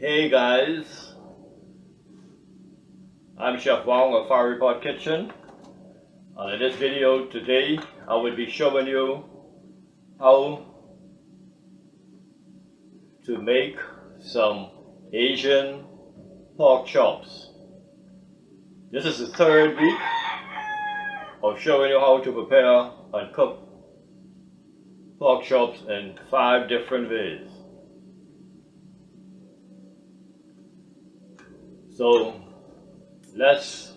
Hey guys, I'm Chef Wong of Fiery Pot Kitchen. And in this video today, I will be showing you how to make some Asian pork chops. This is the third week of showing you how to prepare and cook pork chops in five different ways. So let's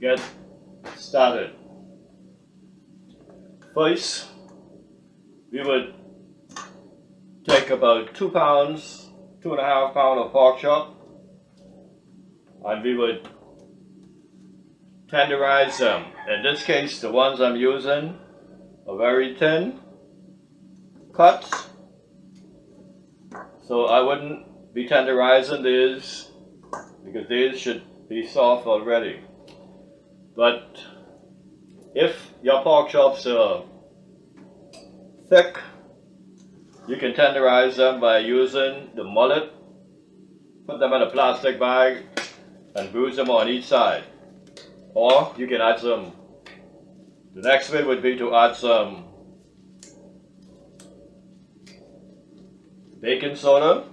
get started. First, we would take about two pounds, two and a half pound of pork chop, and we would tenderize them. In this case, the ones I'm using are very thin cuts, so I wouldn't be tenderizing these because these should be soft already. But if your pork chops are thick, you can tenderize them by using the mullet, put them in a plastic bag and bruise them on each side. Or you can add some, the next way would be to add some baking soda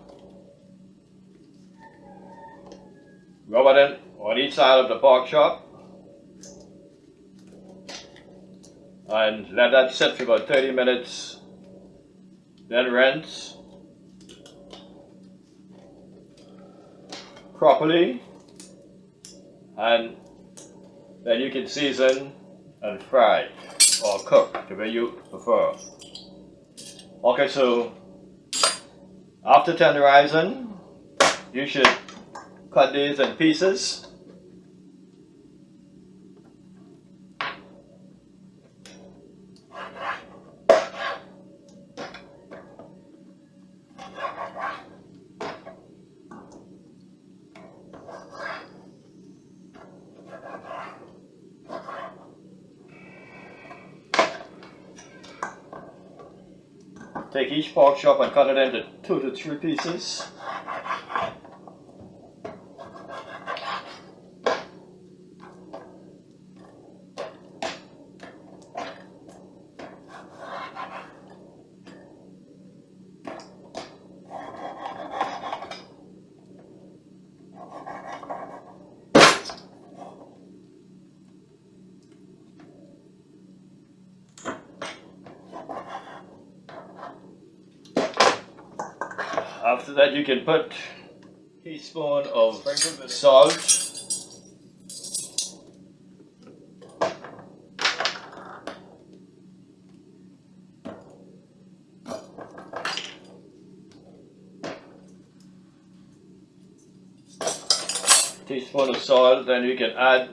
On each side of the pork chop. And let that sit for about 30 minutes. Then rinse properly. And then you can season and fry or cook the way you prefer. Okay, so after tenderizing, you should these in pieces. Take each pork chop and cut it into two to three pieces. After that you can put teaspoon of salt. Teaspoon of salt, then you can add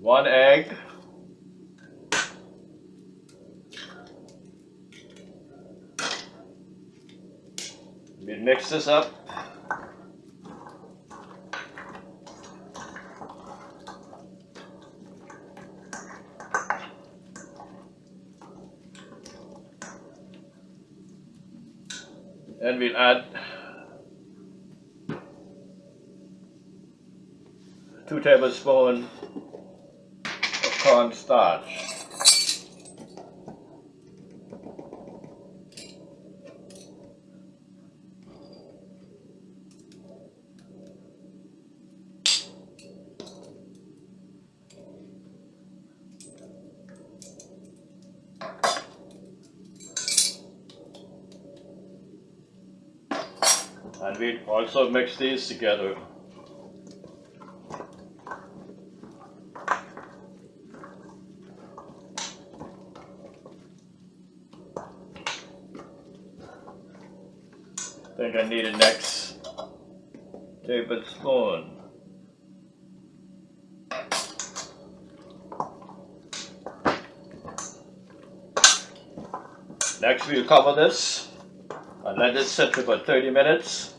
one egg. Mix this up. And we'll add two tablespoons of cornstarch. and we also mix these together. Think I need a next tablespoon. Next we'll cover this and let it sit for about 30 minutes.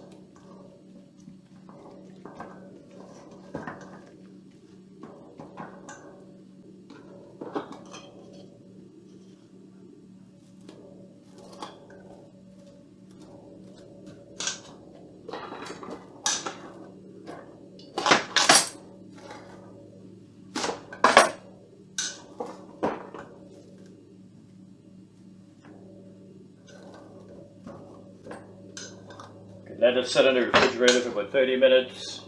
Let it sit in the refrigerator for about 30 minutes.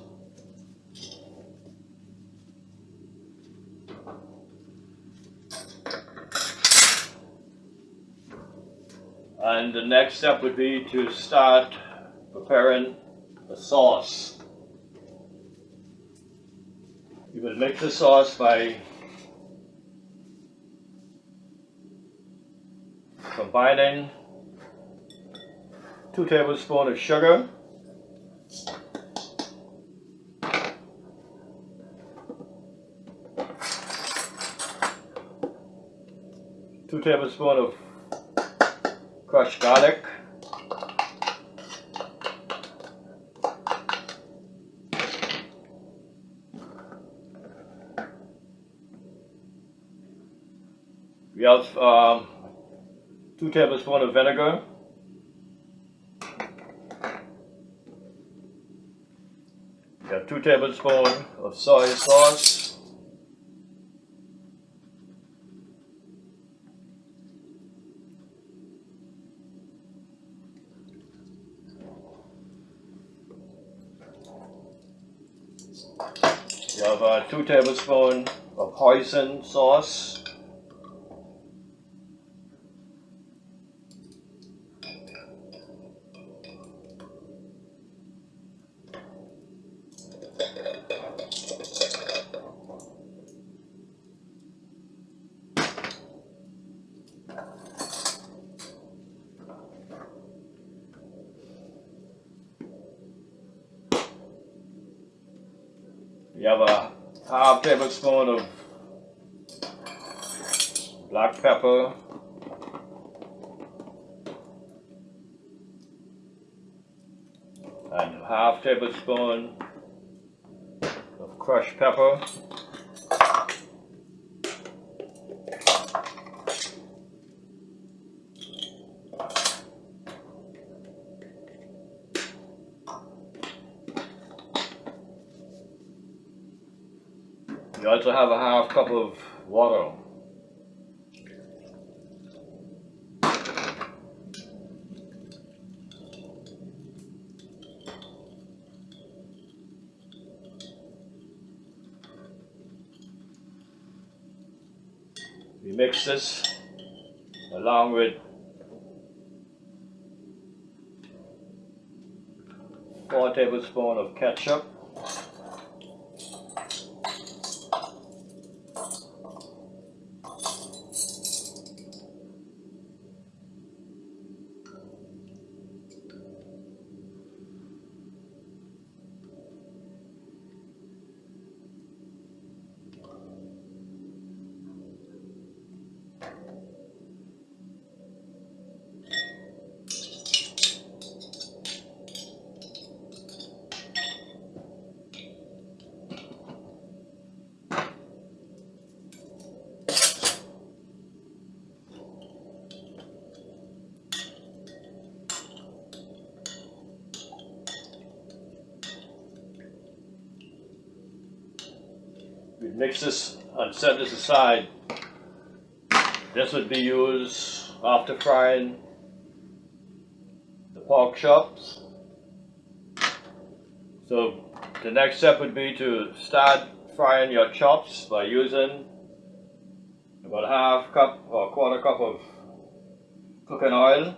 And the next step would be to start preparing the sauce. You will make the sauce by combining two tablespoons of sugar, two tablespoons of crushed garlic, we have um, two tablespoons of vinegar, we have two tablespoons of soy sauce, 2 tablespoons of hoisin sauce. Yeah, but. Ah, half tablespoon of black pepper. And half tablespoon of crushed pepper. Cup of water. We mix this along with four tablespoons of ketchup. Mix this and set this aside. This would be used after frying the pork chops. So the next step would be to start frying your chops by using about a half cup or a quarter cup of cooking oil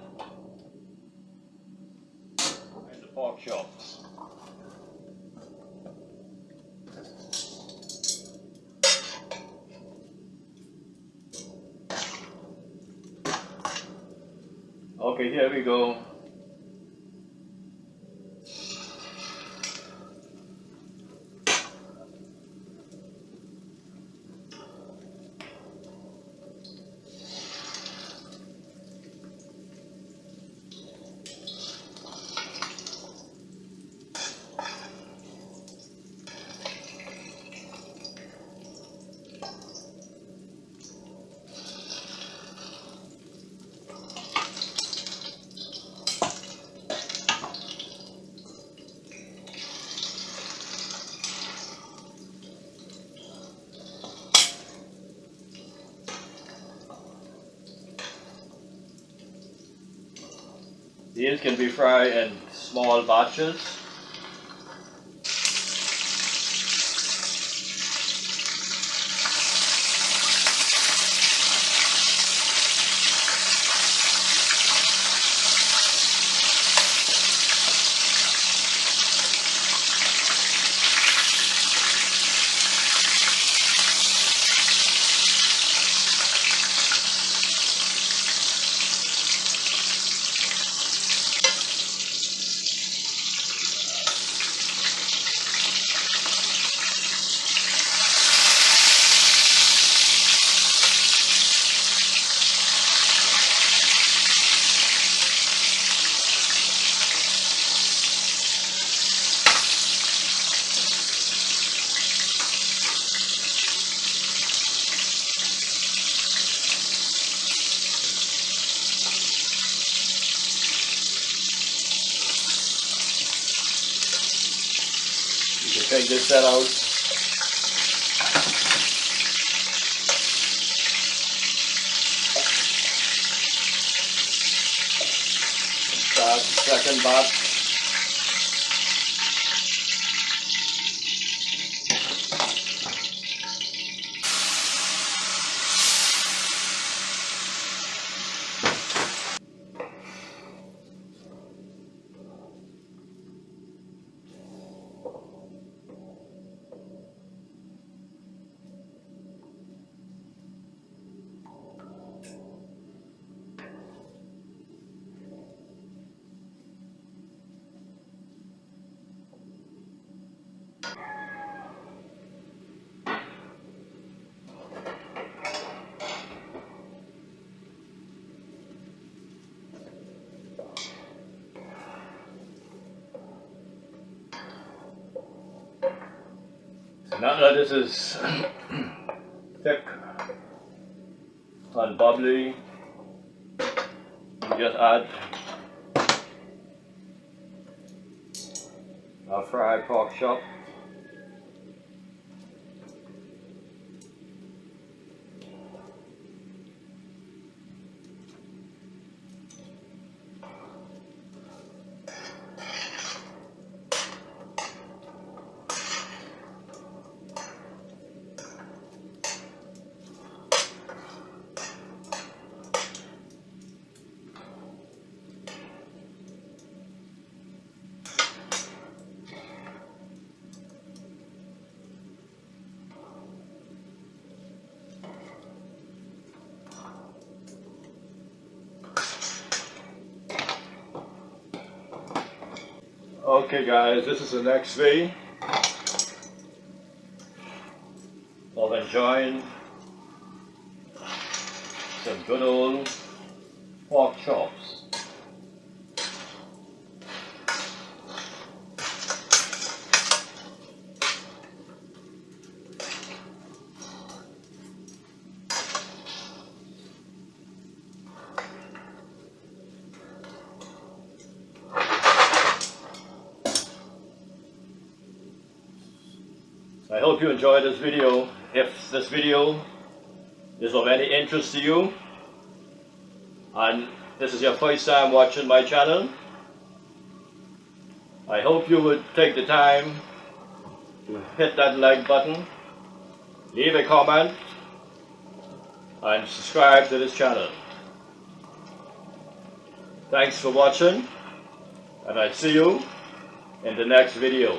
and the pork chops. Okay, here we go. These can be fried in small batches. Take this set out. Start second batch. Now that this is thick and bubbly, just add a fried pork chop. Okay guys, this is the next V of enjoying some good old pork chops. I hope you enjoyed this video. If this video is of any interest to you, and this is your first time watching my channel, I hope you would take the time to hit that like button, leave a comment, and subscribe to this channel. Thanks for watching, and I see you in the next video.